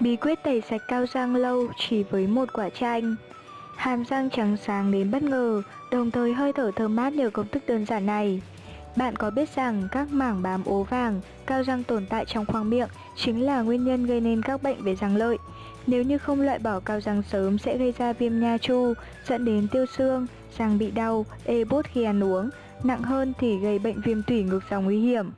Bí quyết tẩy sạch cao răng lâu chỉ với một quả chanh Hàm răng trắng sáng đến bất ngờ, đồng thời hơi thở thơm mát nhờ công thức đơn giản này. Bạn có biết rằng các mảng bám ố vàng, cao răng tồn tại trong khoang miệng chính là nguyên nhân gây nên các bệnh về răng lợi. Nếu như không loại bỏ cao răng sớm sẽ gây ra viêm nha chu, dẫn đến tiêu xương, răng bị đau, ê bút khi ăn uống, nặng hơn thì gây bệnh viêm tủy ngược dòng nguy hiểm.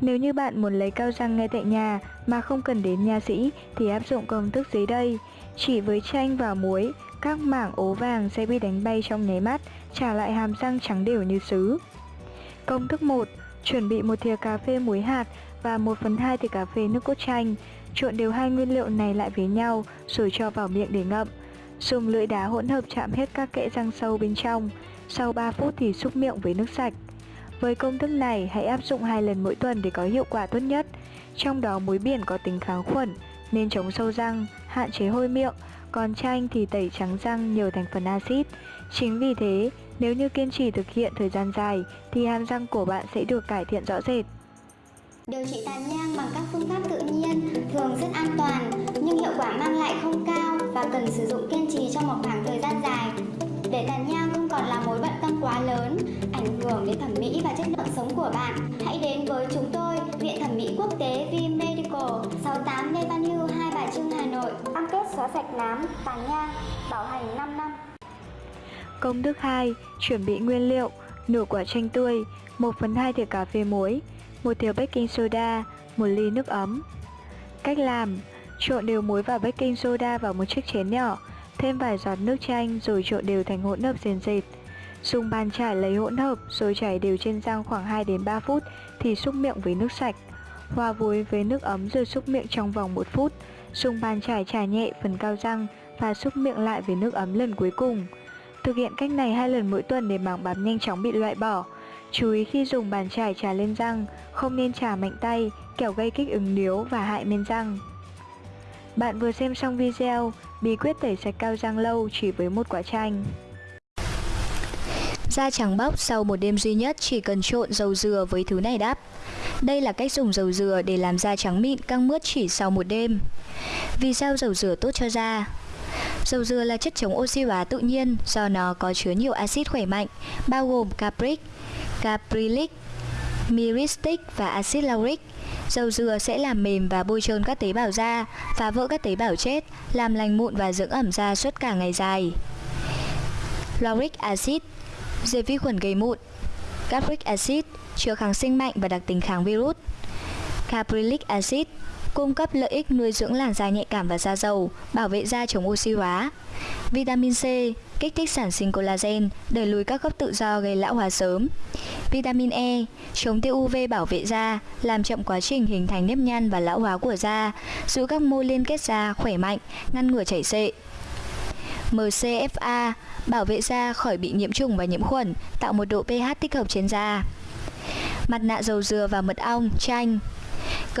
Nếu như bạn muốn lấy cao răng ngay tại nhà mà không cần đến nha sĩ thì áp dụng công thức dưới đây. Chỉ với chanh và muối, các mảng ố vàng sẽ bị đánh bay trong nháy mắt, trả lại hàm răng trắng đều như sứ. Công thức 1. Chuẩn bị một thìa cà phê muối hạt và 1 phần 2 thìa cà phê nước cốt chanh. Trộn đều hai nguyên liệu này lại với nhau rồi cho vào miệng để ngậm. Dùng lưỡi đá hỗn hợp chạm hết các kẽ răng sâu bên trong. Sau 3 phút thì xúc miệng với nước sạch. Với công thức này, hãy áp dụng hai lần mỗi tuần để có hiệu quả tốt nhất. Trong đó muối biển có tính kháng khuẩn, nên chống sâu răng, hạn chế hôi miệng, còn chanh thì tẩy trắng răng nhờ thành phần axit. Chính vì thế, nếu như kiên trì thực hiện thời gian dài thì hàm răng của bạn sẽ được cải thiện rõ rệt. Điều trị tàn nhang bằng các phương pháp tự nhiên thường rất an toàn nhưng hiệu quả mang lại không cao và cần sử dụng kiên trì trong một khoảng thời gian dài. Để tàn nhang là mối bận tâm quá lớn, ảnh hưởng đến thẩm mỹ và chất lượng sống của bạn, hãy đến với chúng tôi, Viện Thẩm mỹ Quốc tế V Medical, 68 Lê Văn Hưu, Hai Bà Trưng, Hà Nội. Cam kết xóa sạch nám, tàn nhang, bảo hành 5 năm. Công thức 2. Chuẩn bị nguyên liệu Nửa quả chanh tươi 1 phần 2 thìa cà phê muối 1 thìa baking soda 1 ly nước ấm Cách làm Trộn đều muối và baking soda vào một chiếc chén nhỏ Thêm vài giọt nước chanh rồi trộn đều thành hỗn hợp sền sệt Dùng bàn chải lấy hỗn hợp rồi chảy đều trên răng khoảng 2 đến 3 phút thì xúc miệng với nước sạch. Hòa vối với nước ấm rồi xúc miệng trong vòng 1 phút. Dùng bàn chải chải nhẹ phần cao răng và xúc miệng lại với nước ấm lần cuối cùng. Thực hiện cách này hai lần mỗi tuần để mảng bám nhanh chóng bị loại bỏ. Chú ý khi dùng bàn chải chà lên răng, không nên chà mạnh tay, kẻo gây kích ứng điếu và hại men răng. Bạn vừa xem xong video bí quyết tẩy sạch cao răng lâu chỉ với một quả chanh. Da trắng bóc sau một đêm duy nhất chỉ cần trộn dầu dừa với thứ này đáp. Đây là cách dùng dầu dừa để làm da trắng mịn căng mướt chỉ sau một đêm. Vì sao dầu dừa tốt cho da? Dầu dừa là chất chống oxy hóa tự nhiên do nó có chứa nhiều axit khỏe mạnh, bao gồm capric, caprylic, myristic và axit lauric. Dầu dừa sẽ làm mềm và bôi trơn các tế bào da, phá vỡ các tế bào chết, làm lành mụn và dưỡng ẩm da suốt cả ngày dài. Lauric acid diệt vi khuẩn gây mụn. Capric acid chứa kháng sinh mạnh và đặc tính kháng virus. Caprylic acid cung cấp lợi ích nuôi dưỡng làn da nhạy cảm và da dầu, bảo vệ da chống oxy hóa. Vitamin C kích thích sản sinh collagen, đẩy lùi các gốc tự do gây lão hóa sớm. Vitamin E chống tia UV bảo vệ da, làm chậm quá trình hình thành nếp nhăn và lão hóa của da, giữ các mô liên kết da khỏe mạnh, ngăn ngừa chảy xệ. MCFA bảo vệ da khỏi bị nhiễm trùng và nhiễm khuẩn, tạo một độ pH thích hợp trên da. Mặt nạ dầu dừa và mật ong, chanh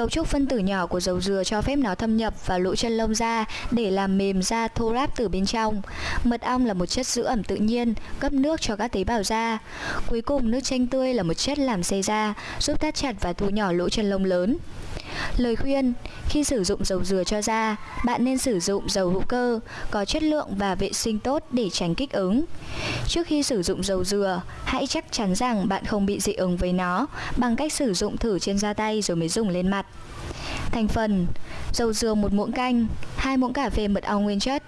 Cấu trúc phân tử nhỏ của dầu dừa cho phép nó thâm nhập vào lỗ chân lông da để làm mềm da thô ráp từ bên trong. Mật ong là một chất giữ ẩm tự nhiên, cấp nước cho các tế bào da. Cuối cùng, nước chanh tươi là một chất làm xây da, giúp thắt chặt và thu nhỏ lỗ chân lông lớn. Lời khuyên, khi sử dụng dầu dừa cho da, bạn nên sử dụng dầu hữu cơ, có chất lượng và vệ sinh tốt để tránh kích ứng. Trước khi sử dụng dầu dừa, hãy chắc chắn rằng bạn không bị dị ứng với nó bằng cách sử dụng thử trên da tay rồi mới dùng lên mặt. Thành phần Dầu dừa 1 muỗng canh 2 muỗng cà phê mật ong nguyên chất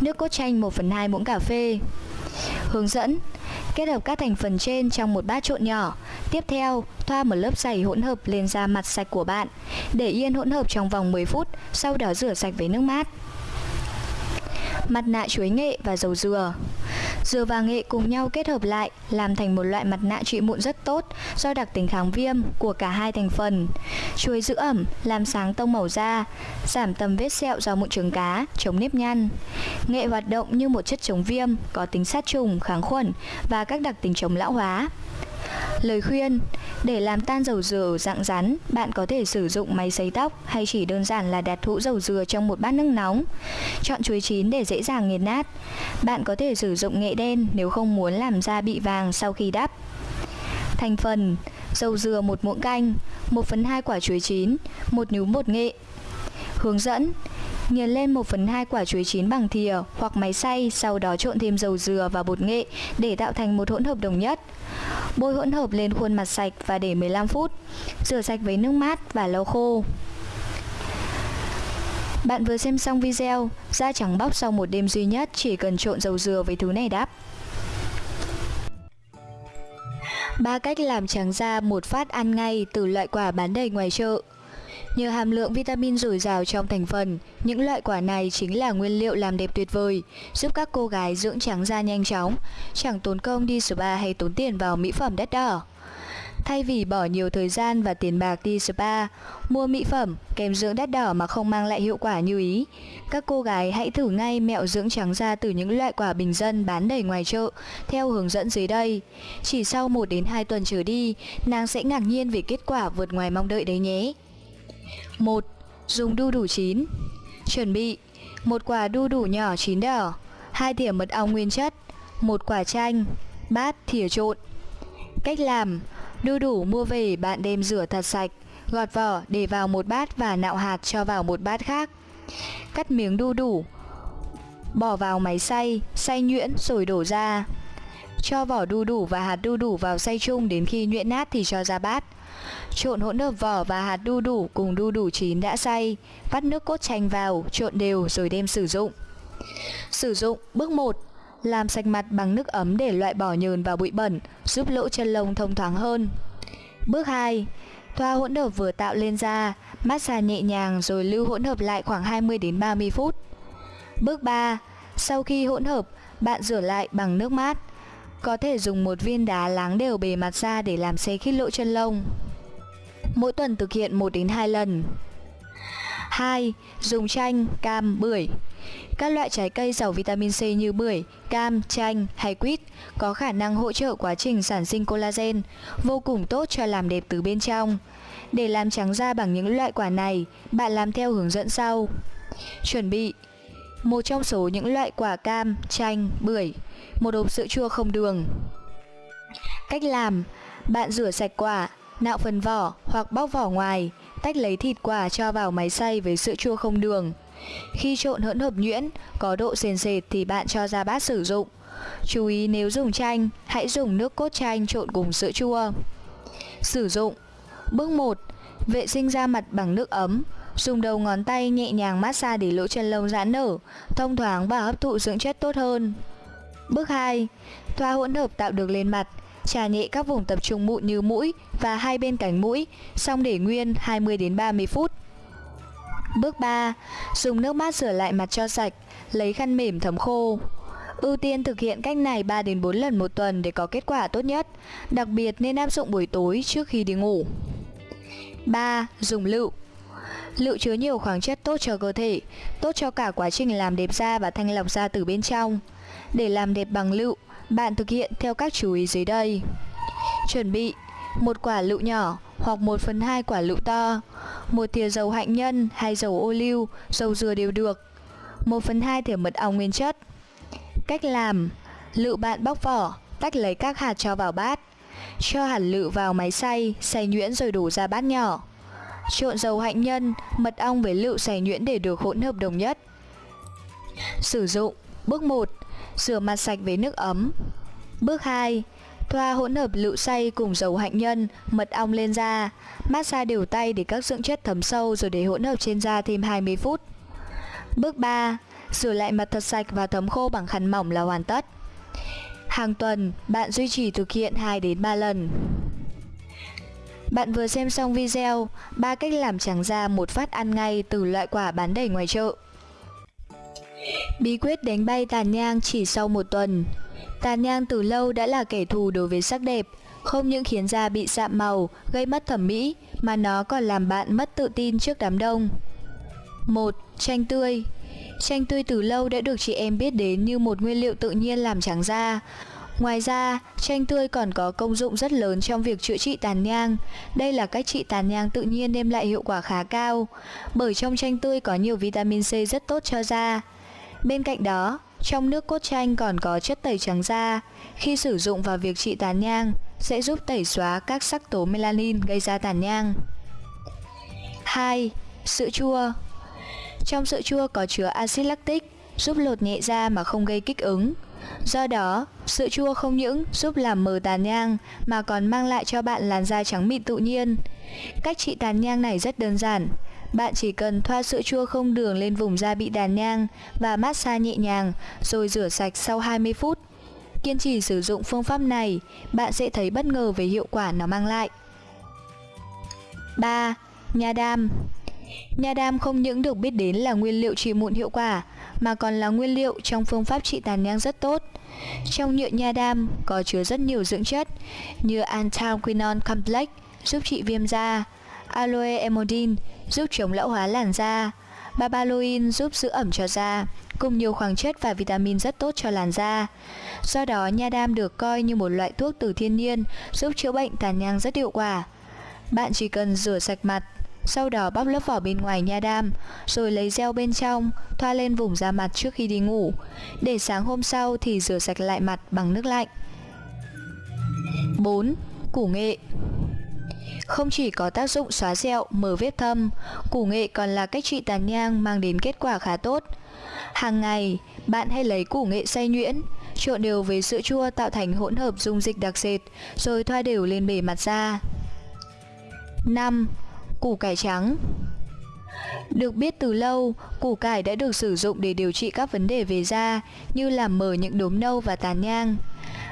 Nước cốt chanh 1 phần 2 muỗng cà phê Hướng dẫn Kết hợp các thành phần trên trong một bát trộn nhỏ. Tiếp theo, thoa một lớp dày hỗn hợp lên da mặt sạch của bạn. Để yên hỗn hợp trong vòng 10 phút, sau đó rửa sạch với nước mát. Mặt nạ chuối nghệ và dầu dừa Dừa và nghệ cùng nhau kết hợp lại làm thành một loại mặt nạ trị mụn rất tốt do đặc tính kháng viêm của cả hai thành phần. Chuối giữ ẩm, làm sáng tông màu da, giảm tầm vết sẹo do mụn trứng cá, chống nếp nhăn. Nghệ hoạt động như một chất chống viêm, có tính sát trùng, kháng khuẩn và các đặc tính chống lão hóa. Lời khuyên Để làm tan dầu dừa ở dạng rắn, bạn có thể sử dụng máy sấy tóc hay chỉ đơn giản là đặt hũ dầu dừa trong một bát nước nóng. Chọn chuối chín để dễ dàng nghiền nát. Bạn có thể sử dụng nghệ đen nếu không muốn làm da bị vàng sau khi đắp. Thành phần Dầu dừa một muỗng canh 1 phần 2 quả chuối chín 1 nhúm bột nghệ Hướng dẫn Nghiền lên 1 phần 2 quả chuối chín bằng thìa hoặc máy xay, sau đó trộn thêm dầu dừa và bột nghệ để tạo thành một hỗn hợp đồng nhất. Bôi hỗn hợp lên khuôn mặt sạch và để 15 phút. Rửa sạch với nước mát và lau khô. Bạn vừa xem xong video, da trắng bóc sau một đêm duy nhất chỉ cần trộn dầu dừa với thứ này đáp Ba cách làm trắng da một phát ăn ngay từ loại quả bán đầy ngoài chợ. Nhờ hàm lượng vitamin dồi dào trong thành phần, những loại quả này chính là nguyên liệu làm đẹp tuyệt vời, giúp các cô gái dưỡng trắng da nhanh chóng, chẳng tốn công đi spa hay tốn tiền vào mỹ phẩm đắt đỏ. Thay vì bỏ nhiều thời gian và tiền bạc đi spa, mua mỹ phẩm, kem dưỡng đắt đỏ mà không mang lại hiệu quả như ý, các cô gái hãy thử ngay mẹo dưỡng trắng da từ những loại quả bình dân bán đầy ngoài chợ theo hướng dẫn dưới đây. Chỉ sau 1 đến 2 tuần trở đi, nàng sẽ ngạc nhiên về kết quả vượt ngoài mong đợi đấy nhé. 1. Dùng đu đủ chín. Chuẩn bị một quả đu đủ nhỏ chín đỏ hai thìa mật ong nguyên chất một quả chanh bát thìa trộn. Cách làm Đu đủ mua về bạn đem rửa thật sạch Gọt vỏ để vào một bát và nạo hạt cho vào một bát khác. Cắt miếng đu đủ Bỏ vào máy xay, xay nhuyễn rồi đổ ra. Cho vỏ đu đủ và hạt đu đủ vào xay chung đến khi nhuyễn nát thì cho ra bát. Trộn hỗn hợp vỏ và hạt đu đủ cùng đu đủ chín đã xay, vắt nước cốt chanh vào, trộn đều rồi đem sử dụng. Sử dụng bước 1 làm sạch mặt bằng nước ấm để loại bỏ nhờn và bụi bẩn, giúp lỗ chân lông thông thoáng hơn. Bước 2. Thoa hỗn hợp vừa tạo lên da, massage nhẹ nhàng rồi lưu hỗn hợp lại khoảng 20 đến 30 phút. Bước 3. Sau khi hỗn hợp, bạn rửa lại bằng nước mát. Có thể dùng một viên đá láng đều bề mặt da để làm xe khít lỗ chân lông. Mỗi tuần thực hiện 1 đến 2 lần. 2. Dùng chanh, cam, bưởi. Các loại trái cây giàu vitamin C như bưởi, cam, chanh hay quýt có khả năng hỗ trợ quá trình sản sinh collagen, vô cùng tốt cho làm đẹp từ bên trong. Để làm trắng da bằng những loại quả này, bạn làm theo hướng dẫn sau. Chuẩn bị một trong số những loại quả cam, chanh, bưởi, một hộp sữa chua không đường. Cách làm, bạn rửa sạch quả, nạo phần vỏ hoặc bóc vỏ ngoài, tách lấy thịt quả cho vào máy xay với sữa chua không đường. Khi trộn hỗn hợp nhuyễn, có độ sền sệt thì bạn cho ra bát sử dụng. Chú ý nếu dùng chanh, hãy dùng nước cốt chanh trộn cùng sữa chua. Sử dụng Bước 1. Vệ sinh da mặt bằng nước ấm. Dùng đầu ngón tay nhẹ nhàng massage để lỗ chân lông giãn nở, thông thoáng và hấp thụ dưỡng chất tốt hơn. Bước 2. Thoa hỗn hợp tạo được lên mặt, trà nhẹ các vùng tập trung mụn như mũi và hai bên cánh mũi, xong để nguyên 20 đến 30 phút. Bước 3. Dùng nước mát rửa lại mặt cho sạch, lấy khăn mềm thấm khô. Ưu tiên thực hiện cách này 3 đến 4 lần một tuần để có kết quả tốt nhất, đặc biệt nên áp dụng buổi tối trước khi đi ngủ. 3. Dùng lựu Lựu chứa nhiều khoáng chất tốt cho cơ thể, tốt cho cả quá trình làm đẹp da và thanh lọc da từ bên trong. Để làm đẹp bằng lựu, bạn thực hiện theo các chú ý dưới đây. Chuẩn bị một quả lựu nhỏ hoặc 1 phần 2 quả lựu to, một thìa dầu hạnh nhân hay dầu ô liu, dầu dừa đều được, 1 phần 2 thìa mật ong nguyên chất. Cách làm Lựu bạn bóc vỏ, tách lấy các hạt cho vào bát Cho hạt lựu vào máy xay, xay nhuyễn rồi đổ ra bát nhỏ Trộn dầu hạnh nhân, mật ong với lựu xay nhuyễn để được hỗn hợp đồng nhất Sử dụng Bước 1 Rửa mặt sạch với nước ấm. Bước 2 Thoa hỗn hợp lựu xay cùng dầu hạnh nhân, mật ong lên da. Massage đều tay để các dưỡng chất thấm sâu rồi để hỗn hợp trên da thêm 20 phút. Bước 3 Rửa lại mặt thật sạch và thấm khô bằng khăn mỏng là hoàn tất. Hàng tuần, bạn duy trì thực hiện 2 đến 3 lần. Bạn vừa xem xong video ba cách làm trắng da một phát ăn ngay từ loại quả bán đầy ngoài chợ. Bí quyết đánh bay tàn nhang chỉ sau một tuần Tàn nhang từ lâu đã là kẻ thù đối với sắc đẹp Không những khiến da bị sạm màu, gây mất thẩm mỹ Mà nó còn làm bạn mất tự tin trước đám đông 1. Chanh tươi Chanh tươi từ lâu đã được chị em biết đến như một nguyên liệu tự nhiên làm trắng da Ngoài ra, chanh tươi còn có công dụng rất lớn trong việc chữa trị tàn nhang. Đây là cách trị tàn nhang tự nhiên đem lại hiệu quả khá cao, bởi trong chanh tươi có nhiều vitamin C rất tốt cho da. Bên cạnh đó, trong nước cốt chanh còn có chất tẩy trắng da. Khi sử dụng vào việc trị tàn nhang, sẽ giúp tẩy xóa các sắc tố melanin gây ra tàn nhang. 2. Sữa chua Trong sữa chua có chứa axit lactic, giúp lột nhẹ da mà không gây kích ứng. Do đó, sữa chua không những giúp làm mờ tàn nhang mà còn mang lại cho bạn làn da trắng mịn tự nhiên. Cách trị tàn nhang này rất đơn giản. Bạn chỉ cần thoa sữa chua không đường lên vùng da bị tàn nhang và massage nhẹ nhàng rồi rửa sạch sau 20 phút. Kiên trì sử dụng phương pháp này, bạn sẽ thấy bất ngờ về hiệu quả nó mang lại. 3. Nha đam Nha đam không những được biết đến là nguyên liệu trị mụn hiệu quả mà còn là nguyên liệu trong phương pháp trị tàn nhang rất tốt. Trong nhựa nha đam có chứa rất nhiều dưỡng chất như anthraquinone complex giúp trị viêm da, aloe emodin giúp chống lão hóa làn da, babaloin giúp giữ ẩm cho da, cùng nhiều khoáng chất và vitamin rất tốt cho làn da. Do đó, nha đam được coi như một loại thuốc từ thiên nhiên giúp chữa bệnh tàn nhang rất hiệu quả. Bạn chỉ cần rửa sạch mặt, sau đó bóc lớp vỏ bên ngoài nha đam, rồi lấy gel bên trong, thoa lên vùng da mặt trước khi đi ngủ. Để sáng hôm sau thì rửa sạch lại mặt bằng nước lạnh. 4. Củ nghệ không chỉ có tác dụng xóa sẹo, mở vết thâm, củ nghệ còn là cách trị tàn nhang mang đến kết quả khá tốt. Hàng ngày, bạn hãy lấy củ nghệ xay nhuyễn, trộn đều với sữa chua tạo thành hỗn hợp dung dịch đặc sệt, rồi thoa đều lên bề mặt da. 5. Củ cải trắng được biết từ lâu, củ cải đã được sử dụng để điều trị các vấn đề về da như làm mờ những đốm nâu và tàn nhang.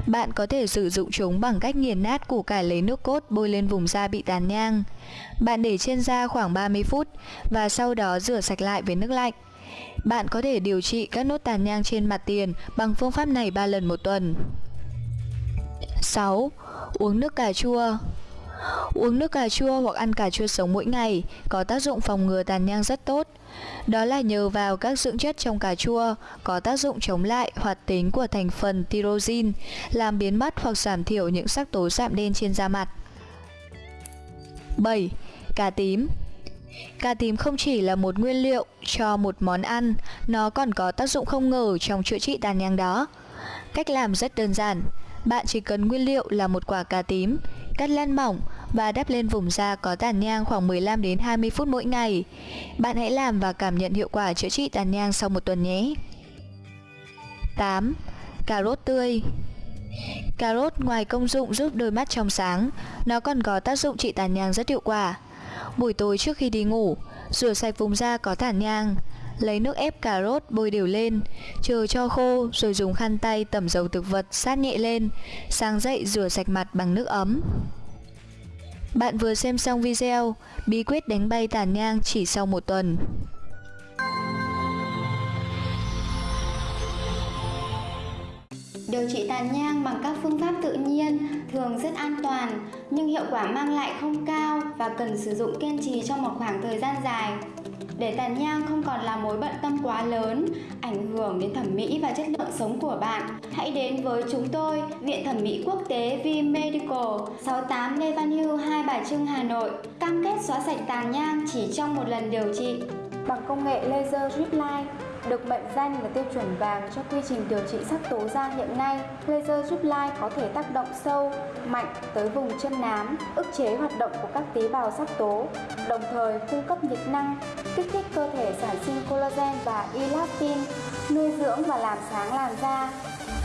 Bạn có thể sử dụng chúng bằng cách nghiền nát củ cải lấy nước cốt bôi lên vùng da bị tàn nhang. Bạn để trên da khoảng 30 phút và sau đó rửa sạch lại với nước lạnh. Bạn có thể điều trị các nốt tàn nhang trên mặt tiền bằng phương pháp này 3 lần một tuần. 6. Uống nước cà chua Uống nước cà chua hoặc ăn cà chua sống mỗi ngày có tác dụng phòng ngừa tàn nhang rất tốt. Đó là nhờ vào các dưỡng chất trong cà chua có tác dụng chống lại hoạt tính của thành phần tyrosine, làm biến mất hoặc giảm thiểu những sắc tố sạm đen trên da mặt. 7. Cà tím Cà tím không chỉ là một nguyên liệu cho một món ăn, nó còn có tác dụng không ngờ trong chữa trị tàn nhang đó. Cách làm rất đơn giản, bạn chỉ cần nguyên liệu là một quả cà tím, cắt lăn mỏng và đắp lên vùng da có tàn nhang khoảng 15 đến 20 phút mỗi ngày. Bạn hãy làm và cảm nhận hiệu quả chữa trị tàn nhang sau một tuần nhé. 8. Cà rốt tươi Cà rốt ngoài công dụng giúp đôi mắt trong sáng, nó còn có tác dụng trị tàn nhang rất hiệu quả. Buổi tối trước khi đi ngủ, rửa sạch vùng da có tàn nhang, lấy nước ép cà rốt bôi đều lên, chờ cho khô rồi dùng khăn tay tẩm dầu thực vật sát nhẹ lên, sáng dậy rửa sạch mặt bằng nước ấm. Bạn vừa xem xong video, Bí quyết đánh bay tàn nhang chỉ sau một tuần Điều trị tàn nhang bằng các phương pháp tự nhiên thường rất an toàn, nhưng hiệu quả mang lại không cao và cần sử dụng kiên trì trong một khoảng thời gian dài. Để tàn nhang không còn là mối bận tâm quá lớn, ảnh hưởng đến thẩm mỹ và chất lượng sống của bạn, hãy đến với chúng tôi, Viện Thẩm mỹ Quốc tế V Medical, 68 Lê Văn Hưu, Hai Bà Trưng, Hà Nội, cam kết xóa sạch tàn nhang chỉ trong một lần điều trị. Bằng công nghệ laser drip line, được mệnh danh là tiêu chuẩn vàng cho quy trình điều trị sắc tố da hiện nay. Laser giúp Line có thể tác động sâu, mạnh tới vùng chân nám, ức chế hoạt động của các tế bào sắc tố, đồng thời cung cấp nhiệt năng, kích thích cơ thể sản sinh collagen và elastin, nuôi dưỡng và làm sáng làn da.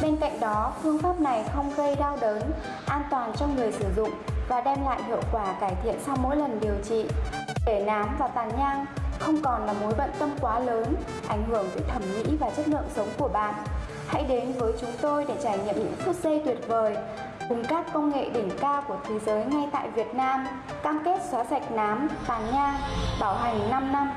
Bên cạnh đó, phương pháp này không gây đau đớn, an toàn cho người sử dụng và đem lại hiệu quả cải thiện sau mỗi lần điều trị. Để nám và tàn nhang không còn là mối bận tâm quá lớn, ảnh hưởng tới thẩm mỹ và chất lượng sống của bạn. Hãy đến với chúng tôi để trải nghiệm những phút giây tuyệt vời cùng các công nghệ đỉnh cao của thế giới ngay tại Việt Nam, cam kết xóa sạch nám, tàn nhang, bảo hành 5 năm.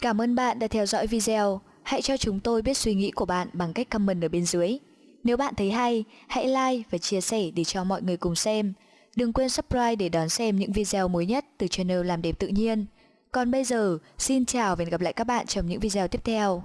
Cảm ơn bạn đã theo dõi video. Hãy cho chúng tôi biết suy nghĩ của bạn bằng cách comment ở bên dưới. Nếu bạn thấy hay, hãy like và chia sẻ để cho mọi người cùng xem. Đừng quên subscribe để đón xem những video mới nhất từ channel Làm đẹp tự nhiên. Còn bây giờ, xin chào và hẹn gặp lại các bạn trong những video tiếp theo.